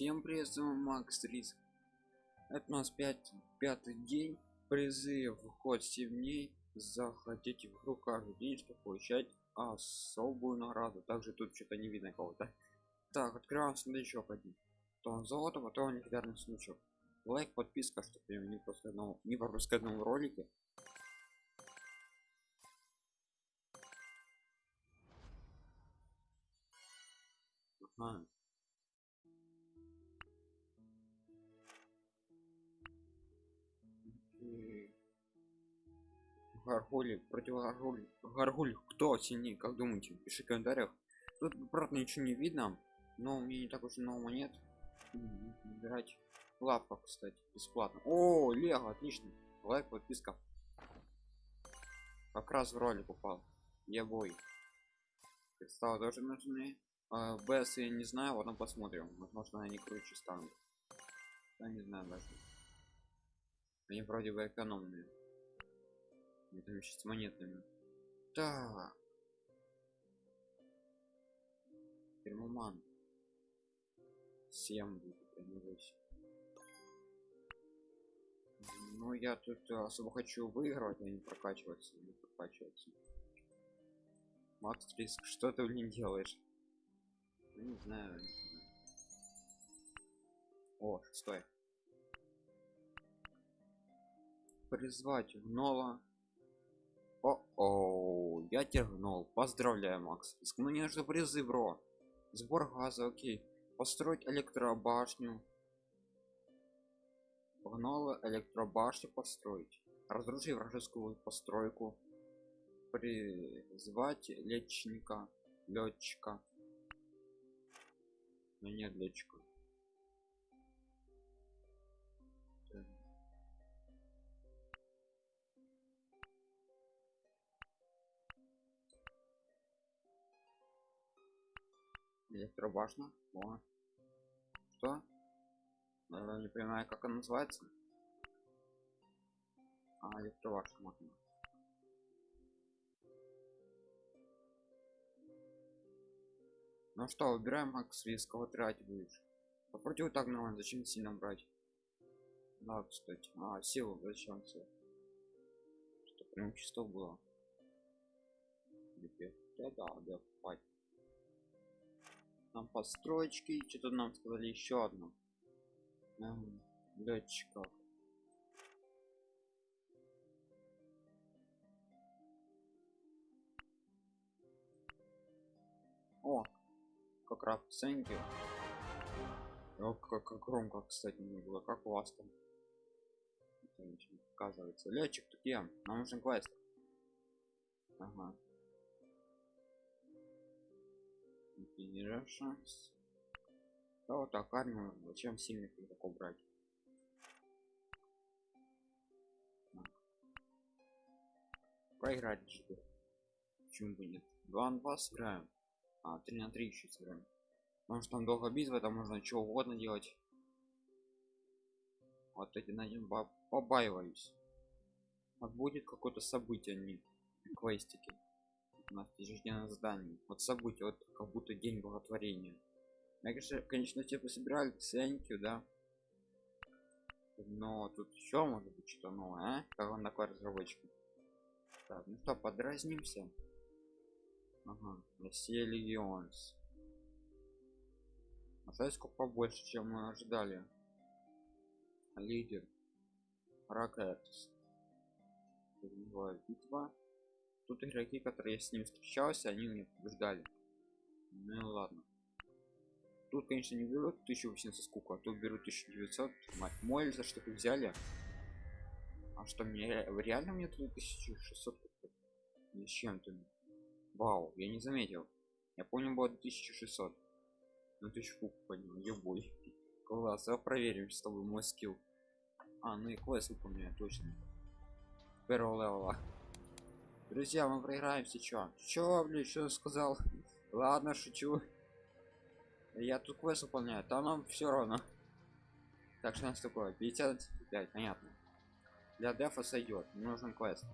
Всем привет, с вами Макс Риск. Это у нас 5, пятый день. Призыв вход 7 дней. Заходите в игру каждый день, чтобы получать особую награду. Также тут что-то не видно кого-то. Так, открываем сундучок один. То золото, потом легендарный сундучок. Лайк, подписка, чтобы не пропускать не пропускать новые ролики. Ага. Гаргули против Гаргуль. Гаргуль кто сильнее, как думаете? Пиши в комментариях. Тут правда ничего не видно, но у меня не так уж много монет. Выбирать лапа, кстати, бесплатно. О, Лего, отлично. Лайк, подписка. Как раз в ролик упал. Я бой. Кристаллы тоже нужны. А, БС я не знаю, потом посмотрим. Возможно, они круче станут. Я не знаю даже. Они вроде бы экономные. Это вместе с монетами. Так. Термоман. 7 будет, а не 8. Ну, я тут особо хочу выигрывать, а не прокачиваться, не прокачиваться. Макс Риск, что ты не делаешь? Ну, не знаю, не знаю. О, шестой. Призвать гнола. О, о, я тягнул. Поздравляю, Макс. Ну не нужно призы, бро. Сбор газа, окей. Построить электробашню. Погнала электробашню построить. Разрушить вражескую постройку. Призвать летчика. Летчика. Но нет летчика. Электробашня О. что? Я не понимаю как она называется. А электробашня можно ну что выбираем макс риск кого тратить будешь. Попробуй вот так нормально зачем сильно брать? Да кстати. А силу зачем все что прям чисто было. Да да да хватит там построечки что-то нам сказали еще одно. Эм, летчиков о как раз ценки о, как, как громко кстати не было как у вас там? Оказывается летчик тут я нам нужен квест. Ага шанс да вот так армию зачем сильных игроков брать? Проиграть же почему бы нет? 2 на 2 сыграем а 3 на 3 еще сыграем. Потому что там долго битва там можно что угодно делать. Вот эти найдем побаиваюсь. Вот будет какое-то событие не квестики у нас ежедневное задание вот событие вот как будто день благотворения. Я конечно конечно типа собирали ценники да. Но тут еще может быть что новое а? как он такой разработчик? Так ну что подразнимся? Ага россия легионс. А сколько побольше чем мы ожидали? Лидер. Ракетс. Битва тут игроки которые я с ним встречался они мне побеждали ну ладно. Тут конечно не берут 1800 сколько а тут берут 1900 мой за что вы взяли? А что мне реально мне тут 1600 с чем-то вау я не заметил. Я понял было 1600 ну ты шкук понял ебой класс а проверим с тобой мой скилл. А ну и квест выполняю точно. Первого левела друзья мы проиграем сейчас чё блин что сказал? Ладно шучу. Я тут квест выполняю там нам все равно. Так что у нас такое? 55 понятно. Для дефа сойдет нужен квест.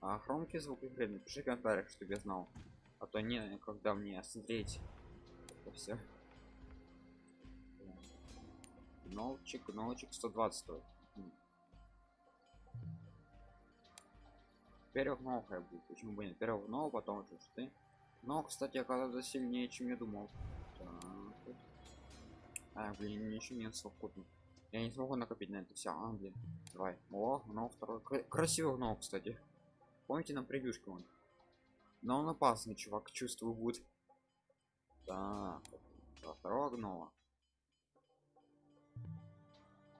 А громкий звук игры напиши в комментариях чтобы я знал. А то не, когда мне смотреть это все. Новчик, новчик 120 стоит. Первых новая будет, почему бы нет? Первых нового, потом уже ты. Но, кстати, оказывается сильнее, чем я думал. Так. А, блин, ничего нет совокупно. Я не смогу накопить на это все. А, блин. Давай. О, но второй. Кра- Красивый гном, кстати. Помните на превьюшке он? Но он опасный, чувак, чувствую будет. Так, второго гнома.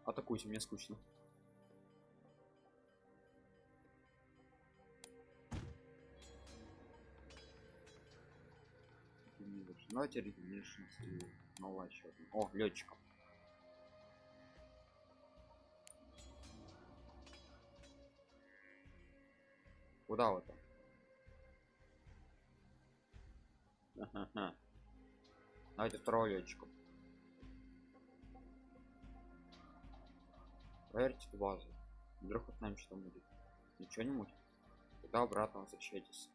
Атакуйте, мне скучно. Давайте регенеришн и новая еще одна. О, летчиков. Куда вы там? Ага. Давайте второго летчика. Проверьте базу. Вдруг вот нам что будет. Ничего не мутит. Тогда обратно возвращайтесь.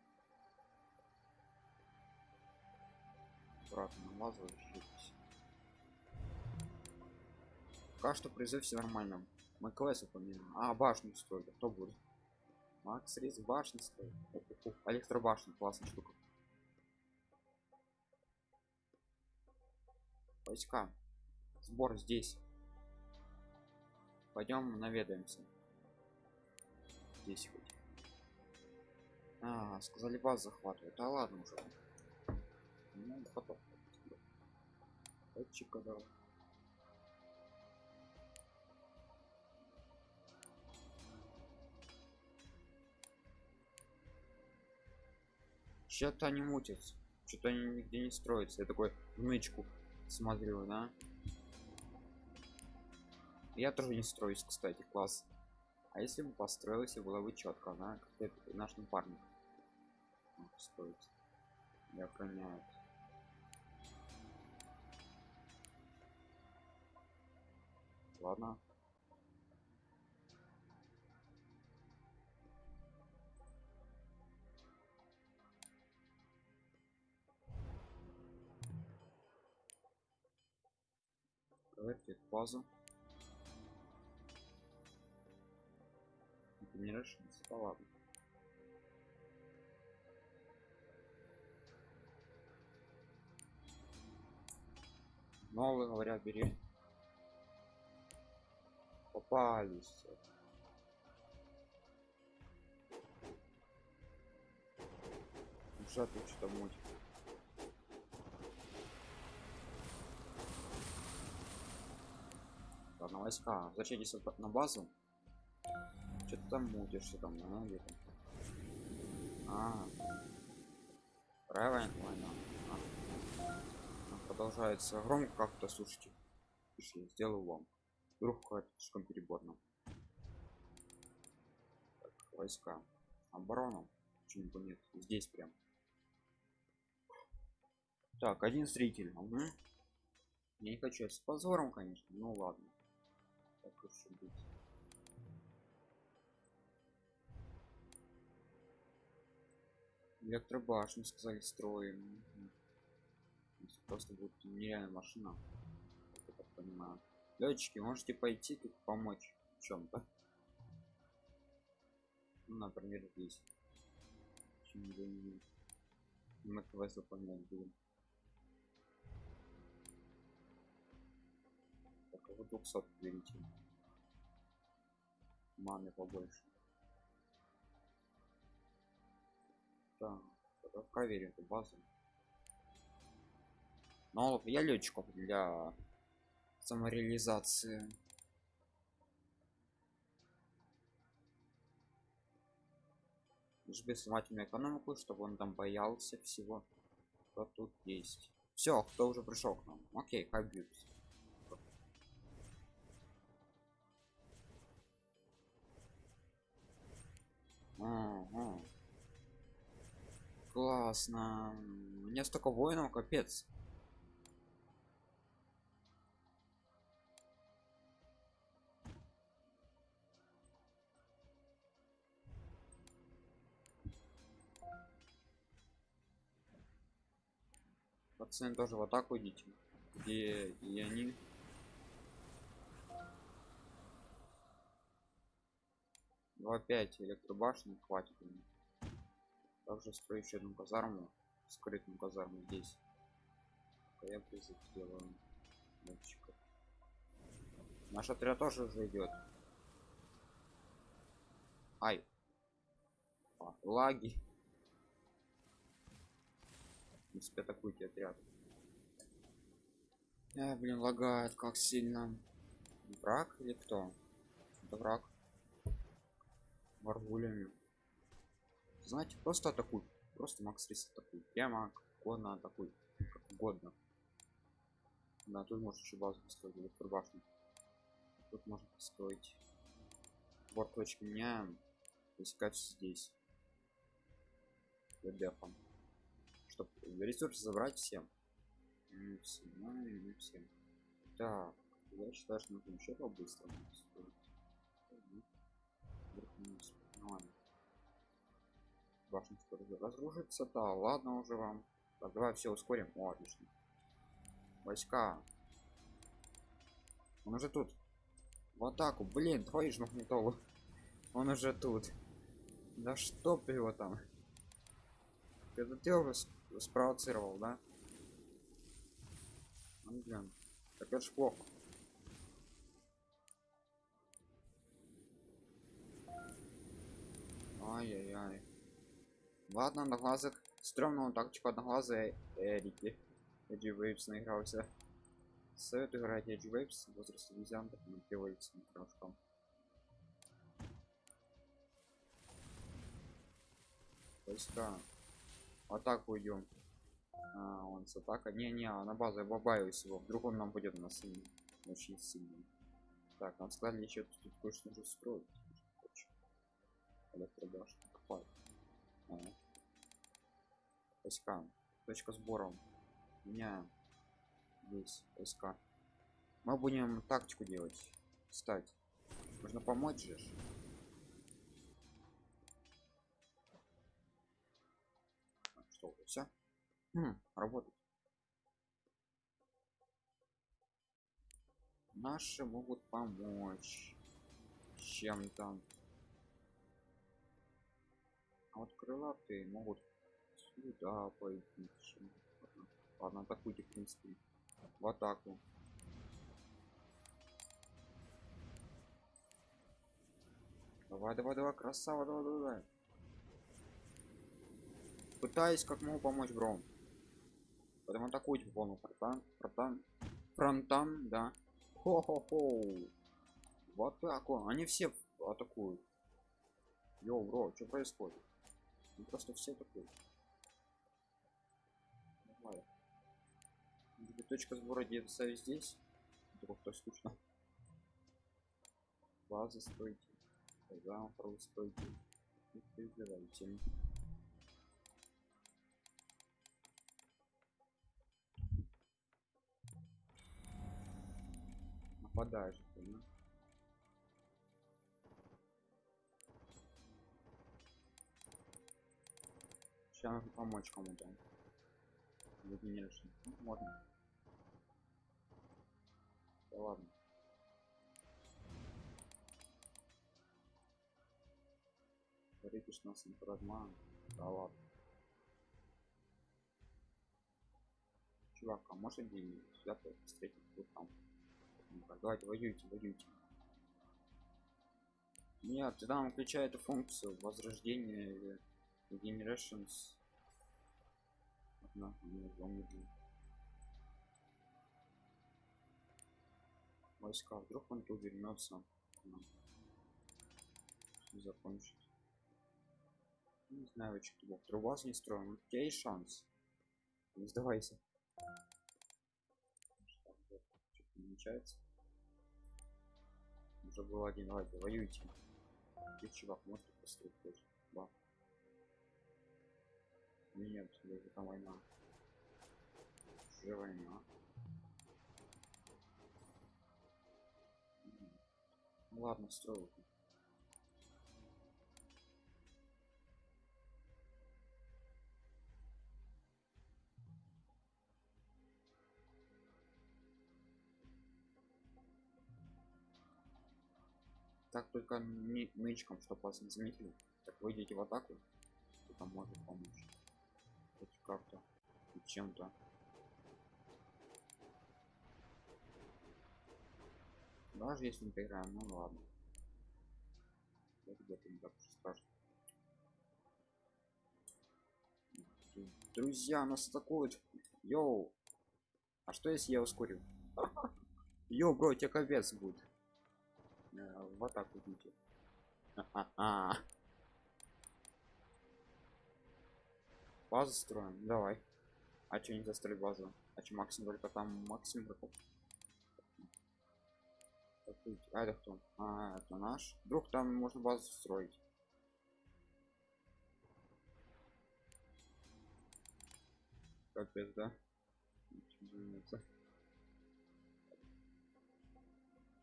Обратно на базу возвращайтесь. Пока что призыв все нормально. Мы классы помимо. А, башню строили. Кто будет? Макс Рис башни строит. Электробашня, классная штука. Войска. Сбор здесь. Пойдем наведаемся. Здесь хоть. А, сказали баз захватывают. А ладно уже. Ну, потом. Летчика давай. Что-то они мутятся. Что-то они нигде не строятся. Я такой в нычку смотрю, да? Я тоже не строюсь, кстати, класс. А если бы построился, было бы четко, да? Как наш напарник. Строится. И охраняет. Ладно. Проверьте базу. Это не решится, да ладно. Новые говорят, бери. Попались. Тут что-то муть. Ладно, войска. Вот на базу. Что ты там мутишься там, а, где там? А. Правильно, война. А. Продолжается громко как-то, слушайте. Пиши, сделаю вам. Вдруг какая-то слишком переборно. Так, войска. Оборона. Почему бы нет? Здесь прям. Так, один зритель. Угу. Я не хочу с позором, конечно. Ну ладно. Так и быть. Электробашню сказали строим. Просто будет нереальная машина. Я так понимаю. Летчики, можете пойти тут помочь в чем-то. Ну, например, здесь. Мы квест выполнять будем. Так, а вот 200 берите. Маны побольше. Так, проверим эту базу. Но я летчиков для самореализации. Жби внимательно экономику, чтобы он там боялся всего, что тут есть. Все, кто уже пришел к нам? Окей. Ага. Классно. У меня столько воинов, капец. Пацаны тоже в атаку идите. Где и они. Два пять электробашни хватит. Также строю еще одну казарму, скрытую казарму здесь. А я призыв сделаю мальчиков. Наш отряд тоже уже идет. Ай. А, лаги. В принципе, атакуйте отряд. Э, блин, лагает как сильно. Враг или кто? Это враг. Варгулями. Знаете, просто атакуй. Просто Макс Рис атакуй. Прямо как угодно атакуй. Как угодно. Да, тут можно еще базу построить или башню. Тут можно построить. Вот точки меняем. Искать здесь. Дефом. Чтобы ресурсы забрать всем. Всем, ну, не всем. Так, я считаю, что нужно еще по-быстрому. Башня скоро разрушится, да, ладно уже вам. Так, давай все ускорим. О, отлично. Войска. Он уже тут. В атаку. Блин, твою ж магнитолу. Он уже тут. Да что его там? Это ты его спровоцировал, да? Ну, блин. Так это ж плохо. Ай-яй-яй. Ладно, одноглазых. Стрёмную тактику одноглазые Эрики. Age of Apes наигрался. Советую играть Age of Apes. Возраст обезьян, потому приводится немножко. Войска. В атаку идем. А, он с атака. Не-не, на базу я побаиваюсь его. Вдруг он нам будет на сильный. Очень сильный. Так, нам сказали еще тут кое-что нужно строить. Электробашня. Копать. Войска. Точка сбора. Меняем. Здесь войска. Мы будем тактику делать. Стать. Можно помочь же. Все? Хм, работает. Наши могут помочь чем-то. А вот крылатые могут сюда пойти. Ладно, атакуйте, в принципе. В атаку. Давай, давай, давай, красава, давай, давай, давай. Пытаюсь как могу помочь Бром. Потом атакуйте по полному фронтан, фронтан, фронтан, да. Хо-хо-хо. В атаку. Они все атакуют. Йоу, бро, что происходит? Ну, просто все атакуют. Давай. Точка сбора деться здесь? Вдруг то скучно. Базы стойте. Завтра стойте. И перебирайте. Нападаешь, понимаешь? Сейчас нужно помочь кому-то. Выгнешься. Ну, можно. Да ладно. Рикиш нас инфрадман. Да ладно. Чувак, а деньги? Сюда встретить вот там. Ну, давайте воюйте, воюйте. Нет, ты там включай эту функцию возрождения или generations. Одна, не. Войска, вдруг он тут вернется. Закончит. Не знаю, что тебе. Трубас не строим. У тебя есть шанс. Не сдавайся. Намечается. Уже был один, давайте, воюйте. Ты, чувак, можете построить тоже. Да. Нет, даже там война. Уже война. Ну ладно, строю. Только нычком, чтобы вас не заметили. Так выйдете в атаку, это может помочь. Хоть как-то и чем-то. Даже если не поиграем, ну ладно. Это где-то не так уж страшно. Друзья, нас атакуют. Йоу. А что если я ускорю? Йоу, бро, тебе капец будет. В атаку идите. А-а-а. Базу строим, давай. А что не застроить базу? А что максимум только там максимум какой? А это кто? А, это наш. Вдруг там можно базу строить. Капец, да?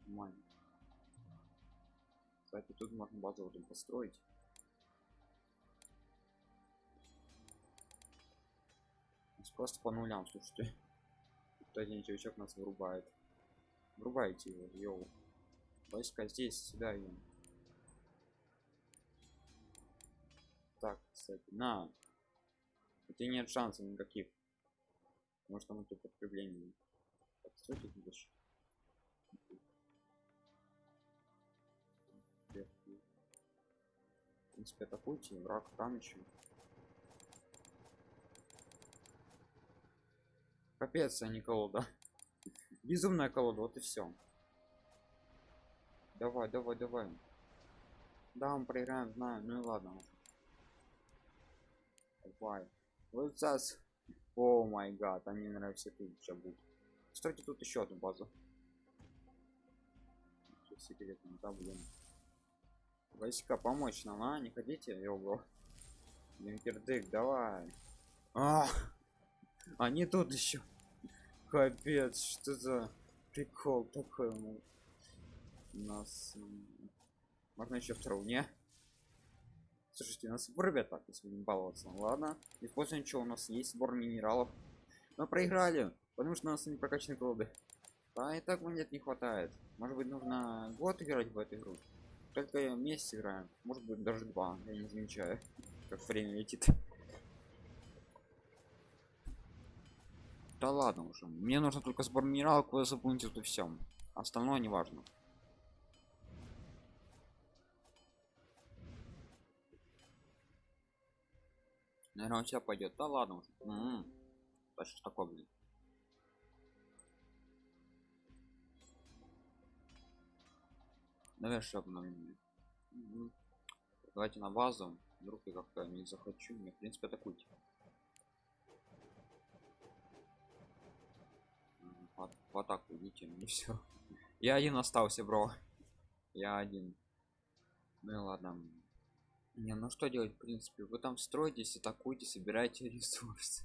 Нормально. Кстати, тут можно базу вот построить. Просто по нулям, слушайте. Тут один чувачок нас вырубает. Врубайте его, йоу. Войска здесь, сюда им. Так, кстати, на. Тебя нет шансов никаких. Может там тут подкрепление. Так, стойте принципе, атакуйте, враг еще. Капец, а не колода. Безумная колода, вот и все. Давай, давай, давай. Да, мы проиграем, знаю. Ну и ладно. Давай. Вот сейчас. О май гад, они нравятся сейчас будут. Кстати, тут еще одну базу. Секретно, да, блин. Войска помочь нам, а? Не хотите? Його. Линкердык, давай. А, они тут еще. Капец, что за прикол такой у нас. Можно еще второго, не? Слушайте, нас вырубят так, если будем баловаться. Ладно. Используем, что у нас есть сбор минералов. Мы проиграли, потому что у нас не прокачаны колоды. Да и так монет не хватает. Может быть нужно год играть в эту игру. Только месяц играем. Может быть даже два. Я не замечаю, как время летит. Да ладно уже. Мне нужно только сбор минералов, вы запомните тут все. Остальное не важно. Наверное, у тебя пойдет. Да ладно уже. М -м -м. Да что такое, блин? Наверное, что обновление. Давайте на базу. Вдруг я как-то не захочу. Мне, в принципе, атакуйте. в, в атаку идите не все я один остался бро. Я один. Ну и ладно. Не ну что делать в принципе? Вы там строитесь атакуйте собирайте ресурсы.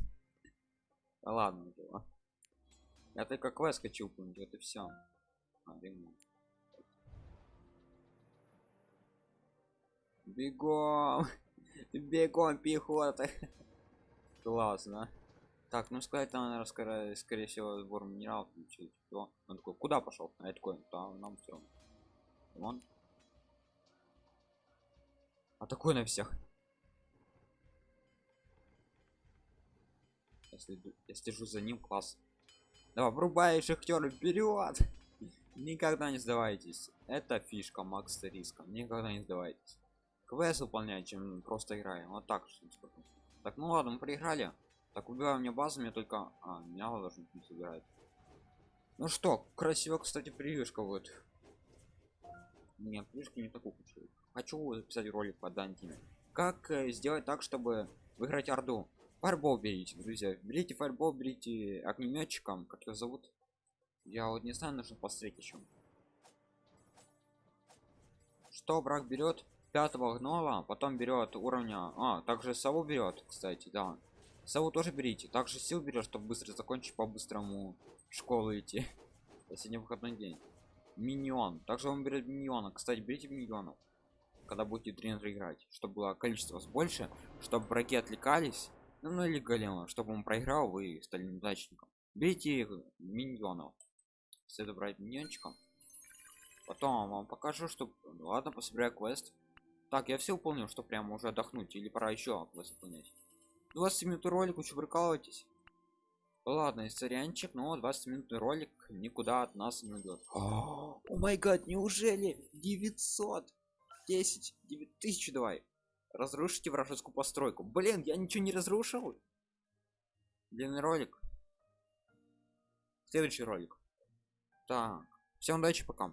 Да ладно дела. Я только квест хочу помнить это все а, бегом бегом пехота классно так, ну сказать там, наверное, скорее, скорее всего, сбор минералов включить. То он такой, куда пошел? А я такой, там нам все. Вон. А такой на всех. Если я стежу за ним, класс. Давай, врубай шахтер вперед! Никогда не сдавайтесь. Это фишка Макса Риска. Никогда не сдавайтесь. Квест выполнять, чем просто играем. Вот так что Так, ну ладно, мы проиграли. Так, убиваю мне базу, мне только... А, меня должен не. Ну что, красиво, кстати, превьюшка вот. Нет, превьюшки не такую хочу. Хочу записать ролик по Дантиме. Как э, сделать так, чтобы выиграть Орду? Фарбол берите, друзья. Берите фарбол, берите огнеметчиком. Как его зовут? Я вот не знаю, нужно посмотреть еще. Что брак берет? Пятого гнола, потом берет уровня... А, также сову берет, кстати, да. Сову тоже берите. Также сил берешь, чтобы быстро закончить по-быстрому школу идти. Сегодня выходной день. Миньон. Также он берет миньона. Кстати, берите миньонов. Когда будете тренер играть. Чтобы было количество больше. Чтобы враги отвлекались. Ну, ну или голема. Чтобы он проиграл, вы стали неудачником. Берите миньонов. Следует брать миньончиком. потом вам покажу что ладно пособираю квест так я все выполнил что прямо уже отдохнуть или пора еще квест выполнять 20 минут ролик вы прикалываетесь? Ладно историанчик но 20 минутный ролик никуда от нас не уйдет о май гад неужели 900 10 9000 давай разрушите вражескую постройку. Блин я ничего не разрушил. Длинный ролик. Следующий ролик. Так всем удачи пока